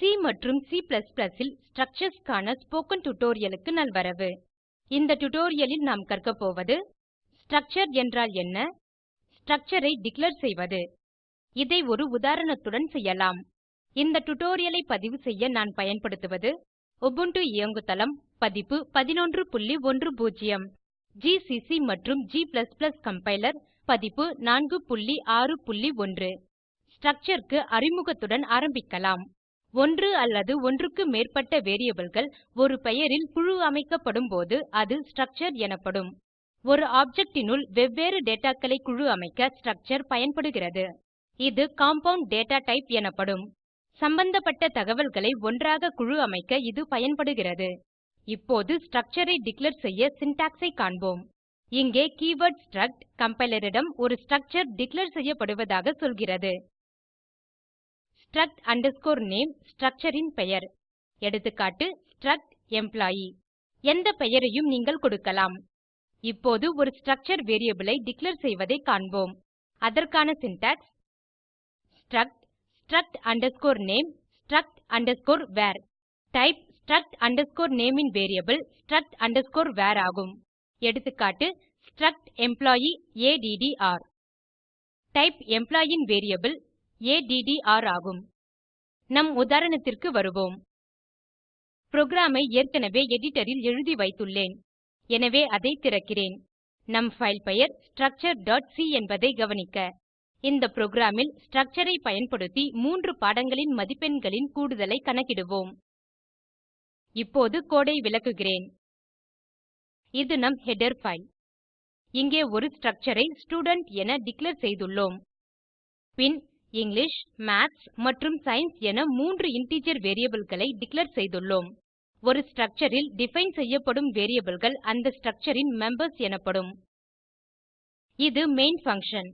C மற்றும் C இல் structures க்கான ஸ்போக்கன் டியூட்டோரியல் நல்வரவு. இந்த டியூட்டோரியல் நாம் கற்க போவது ஸ்ட்ரக்சர் என்றால் என்ன? ஸ்ட்ரக்சர் ஐ டிக்ளேர் செய்வது. இதை ஒரு உதாரணத்துடன் செய்யலாம். இந்த டியூட்டோரியல் பதிவு செய்ய நான் பயன்படுத்துவது உபுண்டு இயங்குதளம் பதிப்பு 1110 GCC மற்றும் g கம்பைலர் பதிப்பு 461 ஸ்ட்ரக்சர் க்கு அறிமுகத்துடன் ஆரம்பிக்கலாம். ஒன்று அல்லது ஒன்றுக்கு மேற்பட்ட variableகள் ஒரு பெயரில் குழு அமைக்கப்படும் போது அது ஸ்ட்ரக்சர் எனப்படும். ஒரு ஆப்ஜெக்டினுள் வெவ்வேறு dataகளை குழு அமைக்க ஸ்ட்ரக்சர் பயன்படுகிறது. இது காம்பவுண்ட் டேட்டா டைப் எனப்படும். சம்பந்தப்பட்ட தகவல்களை ஒன்றாக குழு அமைக்க இது பயன்படுகிறது. இப்போது ஸ்ட்ரக்சர் ஐ டிக்ளேர் செய்ய சின்டாக்ஸ் ஐ காண்போம். இங்கே கீவர்ட் ஸ்ட்ரக்ட் கம்பைலரிடம் ஒரு ஸ்ட்ரக்சர் டிக்ளேர் செய்யப்படுவதாக சொல்கிறது. Struct name structure ன் பெயர். எடுத்துக்காட்டு struct எம்ப்ளாயி எந்த பெயரையும் நீங்கள் கொடுக்கலாம். இப்போது ஒரு ஸ்ட்ரக்சர் variable ஐ டிக்ளேர் செய்வதை காண்போம். அதற்கான syntax struct struct name struct var. Type struct name ன் வேரியபிள் struct var ஆகும். எடுத்துக்காட்டு struct employee ADDR type employee ன் வேரியபிள் ஏடிடிஆர் ஆகும். நம் உதாரணத்திற்கு வருவோம். புரோகிராமை ஏற்கனவே எடிட்டரில் எழுதி வைத்துள்ளேன். எனவே அதை திறக்கிறேன். நம் ஃபைல் பெயர் structure.c என்பதை கவனிக்க. இந்த புரோகிராமில் ல் ஐ பயன்படுத்தி மூன்று பாடங்களின் மதிப்பெண்களின் கூடுதலை கணக்கிடுவோம். இப்போது கோடை விளக்குகிறேன். இது நம் ஹெடர் ஃபைல். இங்கே ஒரு ஸ்ட்ரக்சர் ஐ ஸ்டூடென்ட் என டிக்ளேர் செய்துள்ளோம். பின் இங்கிலிஷ் மாத்ஸ் மற்றும் சயின்ஸ் என மூன்று இன்டிஜர் வேரியபிள்களை டிக்ளேர் செய்துள்ளோம். ஒரு ஸ்ட்ரக்சர் டிஃபைன் செய்யப்படும் வேரியபிள்கள் அந்த ஸ்ட்ரக்சர் மெம்பர்ஸ் எனப்படும். இது மெயின் பங்ஷன்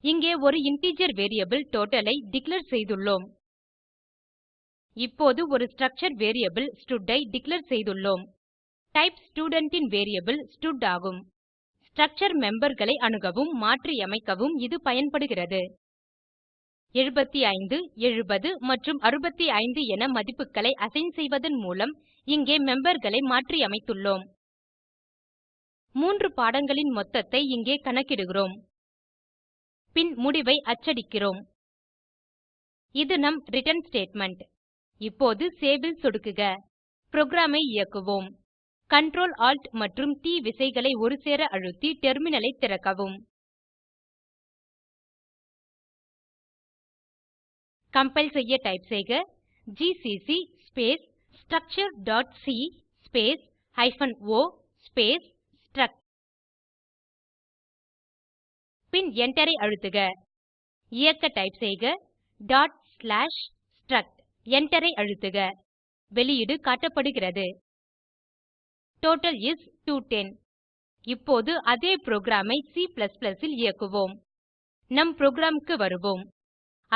இங்கே ஒரு இன்டிஜர் வேரியபிள் டோட்டல் ஐ டிக்ளேர் செய்துள்ளோம். இப்போது ஒரு ஸ்ட்ரக்சர் வேரியபிள் ஸ்டட் ஐ டிக்ளேர் செய்துள்ளோம். டைப் ஸ்டூடென்ட் ன் வேரியபிள் ஸ்டட் ஆகும். ஸ்ட்ரக்சர் memberகளை அணுகவும் மாற்றியமைக்கவும் இது பயன்படுகிறது. 75 70 மற்றும் 65 என மதிப்புகளை அசைன் செய்வதன் மூலம் இங்கே memberகளை மாற்றியமைத்துள்ளோம். மூன்று பாடங்களின் மொத்தத்தை இங்கே கணக்கிடுகிறோம். பின் முடிவை அச்சடிக்கிறோம். இது நம் ரிட்டர்ன் ஸ்டேட்மெண்ட் இப்போது சேவில் சொடுக்குக. புரோகிராமை இயக்குவோம். Ctrl Alt மற்றும் T விசைகளை ஒருசேர அழுத்தி டெர்மினலை திறக்கவும். கம்பைல் செய்ய டைப் செய்க GCC space structure.c space hyphen o space struct பின் Enter ஐ அழுத்துக. இயக்க டைப் செய்க டாட் ஸ்லாஷ் ஸ்ட்ரக்ட் Enter ஐ அழுத்துக. வெளியீடு காட்டப்படுகிறது. டோட்டல் இஸ் 210 இப்போது அதே புரோகிராம் ஐ C இல் இயக்குவோம். நம் புரோகிராம் க்கு வருவோம்.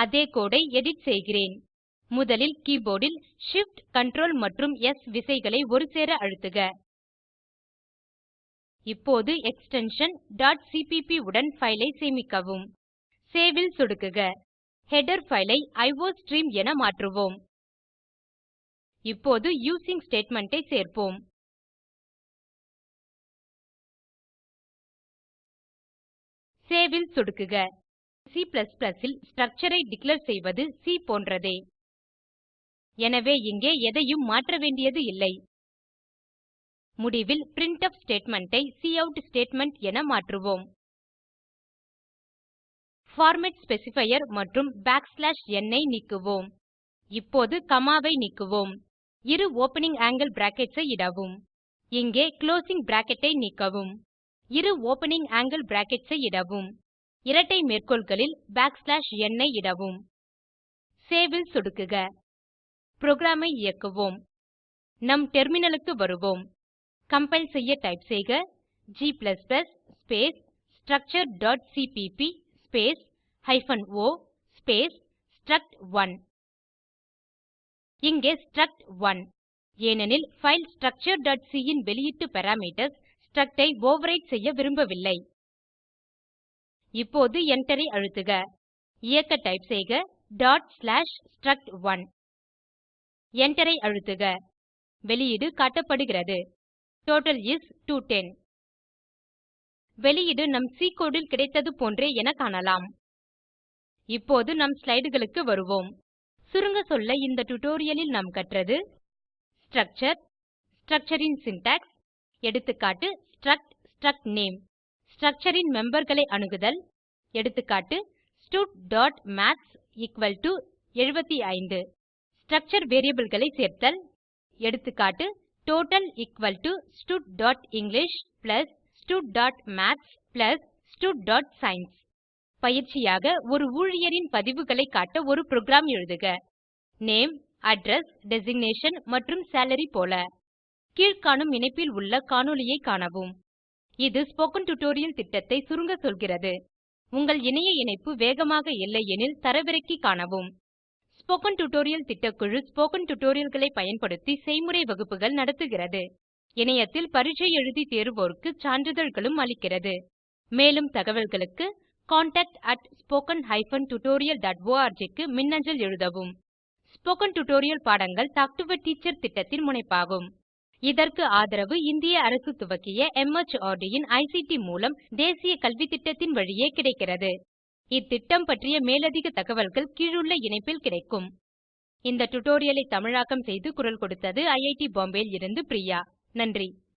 அதே கோடை எடிட் செய்கிறேன். முதலில் கீபோர்டில் Shift Ctrl மற்றும் S விசைகளை ஒருசேர அழுத்துக. இப்போது எக்ஸ்டென்ஷன் cpp உடன் ஃபைலை சேமிக்கவும். சேவ் ல் சொடுக்குக. ஹெடர் ஃபைலை ஐ அயோஸ்ட்ரீம் என மாற்றுவோம். இப்போது யூசிங் ஸ்டேட்மெண்ட் ஐ சேர்ப்போம். சேவ் ல் சொடுக்குக. C ல் ஸ்ட்ரக்சர் ஐ டிக்ளேர் செய்வது சி போன்றதே. எனவே இங்கே எதையும் மாற்ற வேண்டியது இல்லை. முடிவில் பிரின்ட்ஃப் ஸ்டேட்மெண்ட் ஐ கவுட் ஸ்டேட்மெண்ட் என மாற்றுவோம். பார்மேட் ஸ்பெசிஃபையர் மற்றும் n ஐ நீக்குவோம். இப்போது காமா ஐ நீக்குவோம். இரு ஓப்பனிங் ஆங்கில் பிராக்கெட்ஸ் ஐ இடவும். இங்கே குளோசிங் பிராக்கெட் ஐ நீக்கவும். இரு ஓப்பனிங் ஆங்கில் பிராக்கெட்ஸ் ஐ இடவும். இரட்டை மேற்கோள்களில் n ஐ இடவும். சேவில் சொடுக்குக. புரோகிராமை இயக்குவோம். நம் டெர்மினலுக்கு வருவோம். கம்பைல் செய்ய டைப் செய்க. G space structure.cpp space hyphen o space struct1 இங்கே struct1 ஏனெனில் பைல் structure.c ன் வெளியீட்டு பாராமீட்டர்ஸ் struct ஐ ஓவர்விரைட் செய்ய விரும்பவில்லை. இப்போது Enter ஐ அழுத்துக. இயக்க டைப் செய்க. struct1. Enter ஐ அழுத்துக. வெளியீடு காட்டப்படுகிறது. டோட்டல் இஸ் 210 வெளியீடு நம் சி கோடு ல் கிடைத்தது போன்றே என காணலாம். இப்போது நம் ஸ்லைடுகளுக்கு வருவோம். சுருங்க சொல்ல இந்த டுடோரியலில் நாம் கற்றது ஸ்ட்ரக்சர் ஸ்ட்ரக்சர் ன் சின்டாக்ஸ் எடுத்துக்காட்டு ஸ்ட்ரக்ட் struct name. ஸ்ட்ரக்சர் ன் memberகளை அணுகுதல். எடுத்துக்காட்டு studமாத்ஸ் 75 ஸ்ட்ரக்சர் variableகளை சேர்த்தல். எடுத்துக்காட்டு டோட்டல் studஇங்கிலிஷ் studமாத்ஸ் studசயன்ஸ் பயிற்சியாக ஒரு ஊழியரின் பதிவுகளை காட்ட ஒரு புரோகிராம் எழுதுக. நேம் அட்ரஸ் டெசிக்னேஷன் மற்றும் சாலரி போல. கீழ்காணும் இணைப்பில் உள்ள காணொளியைக் காணவும். இது ஸ்போகன் டியூட்டோரியல் திட்டத்தை சுருங்க சொல்கிறது. உங்கள் இணைய இணைப்பு வேகமாக இல்லையெனில் தரவிறக்கி காணவும். ஸ்போகன் டியூட்டோரியல் திட்டக்குழு ஸ்போகன் டியூட்டோரியல்களை பயன்படுத்தி செய்முறை வகுப்புகள் நடத்துகிறது. இணையத்தில் பரீட்சை எழுதி தேர்வோருக்கு சான்றிதழ்களும் அளிக்கிறது. மேலும் தகவல்களுக்கு contactspoken tutorialorg க்கு மின்னஞ்சல் எழுதவும். ஸ்போகன் டியூட்டோரியல் பாடங்கள் டாக் டு எ டீச்சர் திட்டத்தின் முனைப்பாகும். இதற்கு ஆதரவு இந்திய அரசு துவக்கிய MHRD இன் ஐசிடி மூலம் தேசிய கல்வித்திட்டத்தின் வழியே கிடைக்கிறது. இத்திட்டம் பற்றிய மேலதிக தகவல்கள் கீழுள்ள இணைப்பில் கிடைக்கும். இந்த டுடோரியலை தமிழாக்கம் செய்து குரல் கொடுத்தது ஐஐடி பாம்பேயில் இருந்து பிரியா. நன்றி.